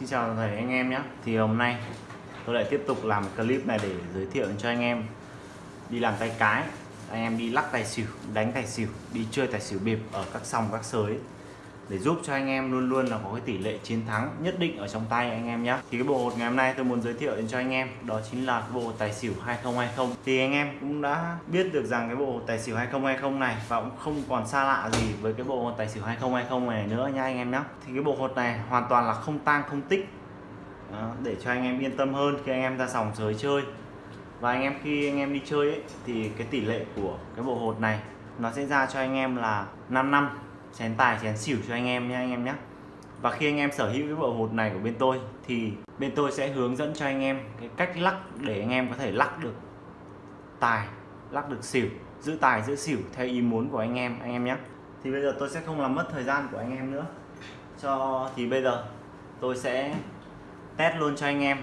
Xin chào thầy anh em nhé. Thì hôm nay tôi lại tiếp tục làm clip này để giới thiệu cho anh em đi làm tay cái, anh em đi lắc tài xỉu, đánh tài xỉu, đi chơi tài xỉu bịp ở các sòng, các sới để giúp cho anh em luôn luôn là có cái tỷ lệ chiến thắng nhất định ở trong tay anh em nhé thì cái bộ hột ngày hôm nay tôi muốn giới thiệu đến cho anh em đó chính là cái bộ hột tài xỉu 2020 thì anh em cũng đã biết được rằng cái bộ hột tài xỉu 2020 này và cũng không còn xa lạ gì với cái bộ hột tài xỉu 2020 này nữa nha anh em nhé thì cái bộ hột này hoàn toàn là không tang không tích. Đó, để cho anh em yên tâm hơn khi anh em ra sòng sới chơi. Và anh em khi anh em đi chơi ấy, thì cái tỷ lệ của cái bộ hột này nó sẽ ra cho anh em là 5 năm chén tài chén xỉu cho anh em nhé anh em nhé và khi anh em sở hữu cái bộ hột này của bên tôi thì bên tôi sẽ hướng dẫn cho anh em cái cách lắc để anh em có thể lắc được tài lắc được xỉu giữ tài giữ xỉu theo ý muốn của anh em anh em nhé thì bây giờ tôi sẽ không làm mất thời gian của anh em nữa cho thì bây giờ tôi sẽ test luôn cho anh em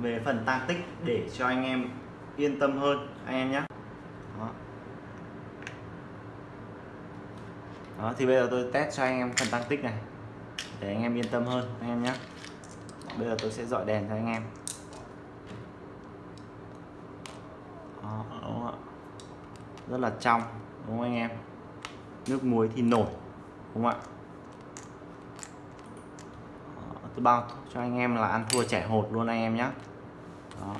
về phần tăng tích để cho anh em yên tâm hơn anh em nhé Đó, thì bây giờ tôi test cho anh em phần tăng tích này để anh em yên tâm hơn anh em nhé. Bây giờ tôi sẽ dọi đèn cho anh em. Đó, đúng không ạ? Rất là trong đúng không anh em? Nước muối thì nổi đúng không ạ? Đó, tôi bao cho anh em là ăn thua trẻ hột luôn anh em nhé. Đó.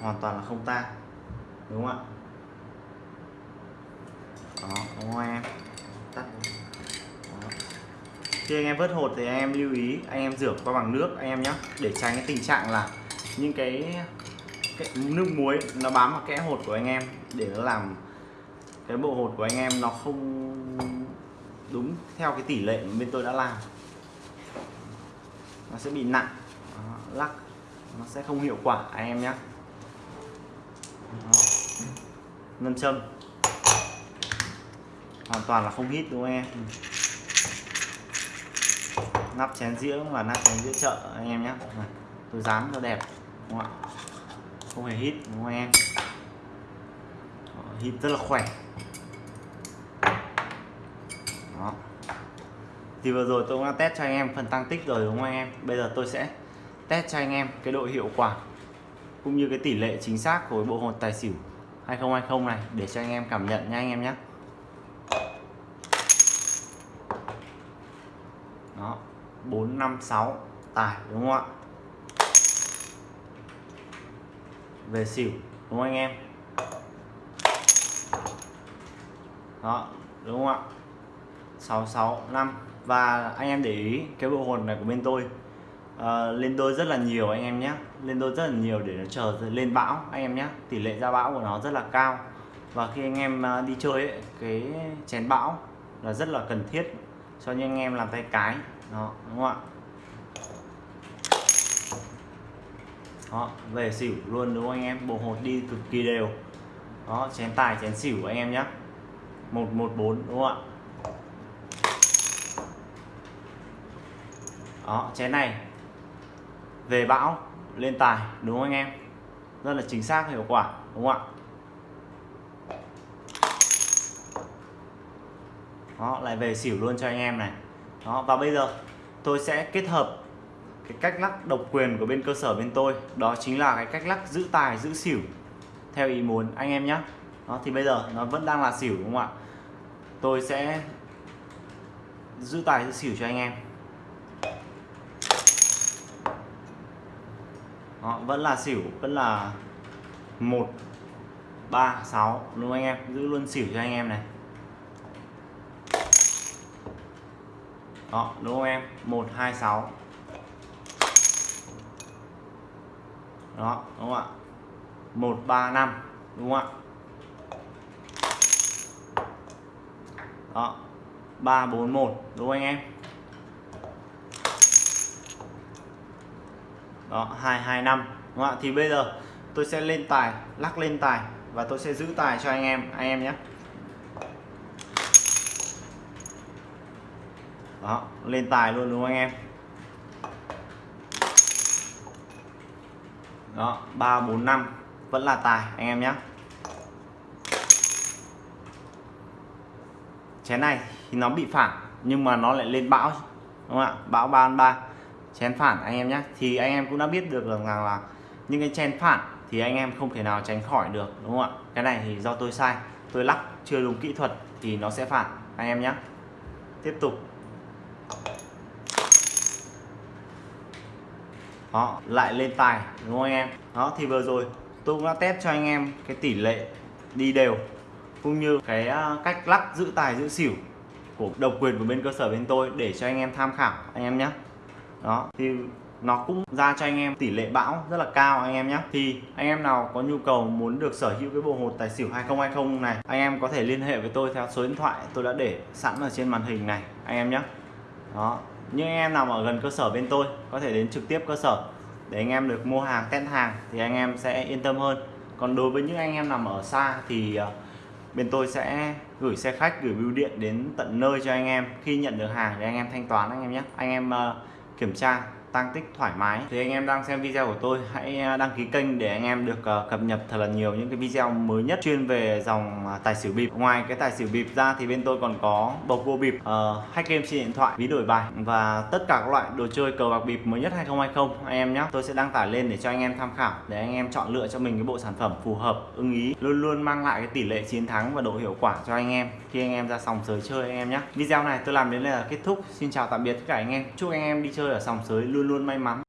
hoàn toàn là không tan đúng không ạ? Đó đúng không em tắt. Đó. khi anh em vớt hột thì anh em lưu ý anh em rửa qua bằng nước anh em nhé để tránh cái tình trạng là những cái, cái nước muối nó bám vào kẽ hột của anh em để nó làm cái bộ hột của anh em nó không đúng theo cái tỷ lệ mà bên tôi đã làm. Nó sẽ bị nặng. Đó, lắc. Nó sẽ không hiệu quả anh em nhé ngân châm hoàn toàn là không hít đúng không em? Nắp chén dĩa và nắp chén dĩa chợ anh em nhé tôi dán cho đẹp đúng không ạ? Không hề hít đúng không em? Hít rất là khỏe. Đó. Thì vừa rồi tôi cũng đã test cho anh em phần tăng tích rồi đúng không anh em? Bây giờ tôi sẽ test cho anh em cái độ hiệu quả cũng như cái tỷ lệ chính xác của bộ hột tài xỉu 2020 này để cho anh em cảm nhận nha anh em nhé 4 5 6 tài đúng không ạ? Về xỉu đúng không anh em? Đó đúng không ạ? 665 và anh em để ý cái bộ hồn này của bên tôi. Uh, lên đôi rất là nhiều anh em nhé. Lên đôi rất là nhiều để nó chờ lên bão anh em nhé. Tỷ lệ ra bão của nó rất là cao. Và khi anh em ờ, đi chơi ấy, cái chén bão là rất là cần thiết cho những anh em làm tay cái. Đó, đúng không ạ? Đó, về xỉu luôn đúng không anh em? Bộ hột đi cực kỳ đều. Đó, chén tài, chén xỉu anh em nhé 114 đúng không ạ? Đó, chén này về bão, lên tài, đúng không anh em? Rất là chính xác, hiệu quả, đúng không ạ? Đó lại về xỉu luôn cho anh em này. Đó và bây giờ tôi sẽ kết hợp cái cách lắc độc quyền của bên cơ sở bên tôi. Đó chính là cái cách lắc giữ tài giữ xỉu theo ý muốn anh em nhé đó thì bây giờ nó vẫn đang là xỉu đúng không ạ? Tôi sẽ giữ tài giữ xỉu cho anh em. Đó, vẫn là xỉu vẫn là một ba sáu. Đúng không anh em? Giữ luôn xỉu cho anh em này. Đó, đúng không em? Một, hai, sáu. Đó, đúng không ạ? Một, ba, năm, đúng không ạ? Đó, ba, bốn, một, đúng không anh em? Đó, hai hai, năm, đúng không ạ? Thì bây giờ tôi sẽ lên tài, lắc lên tài và tôi sẽ giữ tài cho anh em anh em nhé. Đó lên tài luôn đúng không anh em? Đó ba bốn năm vẫn là tài anh em nhé chén này thì nó bị phản nhưng mà nó lại lên bão đúng không ạ? Bão ba ba chén phản anh em nhé thì anh em cũng đã biết được rằng là, là những cái chén phản thì anh em không thể nào tránh khỏi được đúng không ạ? Cái này thì do tôi sai tôi lắc chưa đúng kỹ thuật thì nó sẽ phản anh em nhé tiếp tục. Đó, lại lên tài, đúng không anh em? Đó, thì vừa rồi tôi cũng đã test cho anh em cái tỷ lệ đi đều, cũng như cái à, cách lắc giữ tài, giữ xỉu của độc quyền của bên cơ sở bên tôi để cho anh em tham khảo, anh em nhé đó, thì nó cũng ra cho anh em tỷ lệ bão rất là cao, anh em nhé thì anh em nào có nhu cầu muốn được sở hữu cái bộ hột tài xỉu 2020 này, anh em có thể liên hệ với tôi theo số điện thoại tôi đã để sẵn ở trên màn hình này, anh em nhé đó những anh em nào ở gần cơ sở bên tôi có thể đến trực tiếp cơ sở để anh em được mua hàng, test hàng thì anh em sẽ yên tâm hơn. Còn đối với những anh em nằm ở xa thì ờ, bên tôi sẽ gửi xe khách, gửi bưu điện đến tận nơi cho anh em. Khi nhận được hàng thì anh em thanh toán anh em nhé. Anh em ờ, kiểm tra tăng tích thoải mái. Thì anh em đang xem video của tôi hãy à, đăng ký kênh để anh em được à, cập nhật thật là nhiều những cái video mới nhất chuyên về dòng à, tài xỉu bịp. Ngoài cái tài xỉu bịp ra thì bên tôi còn có bầu cua bịp uh, hack game trên điện thoại ví đổi bài và tất cả các loại đồ chơi cờ bạc bịp mới nhất 2020 anh em nhé tôi sẽ đăng tải lên để cho anh em tham khảo để anh em chọn lựa cho mình cái bộ sản phẩm phù hợp ưng ý luôn luôn mang lại cái tỷ lệ chiến thắng và độ hiệu quả cho anh em. Khi anh em ra sòng sới chơi anh em nhé video này tôi làm đến đây là kết thúc. Xin chào tạm biệt tất cả anh em. Chúc anh em đi chơi ở sòng sới luôn luôn may mắn.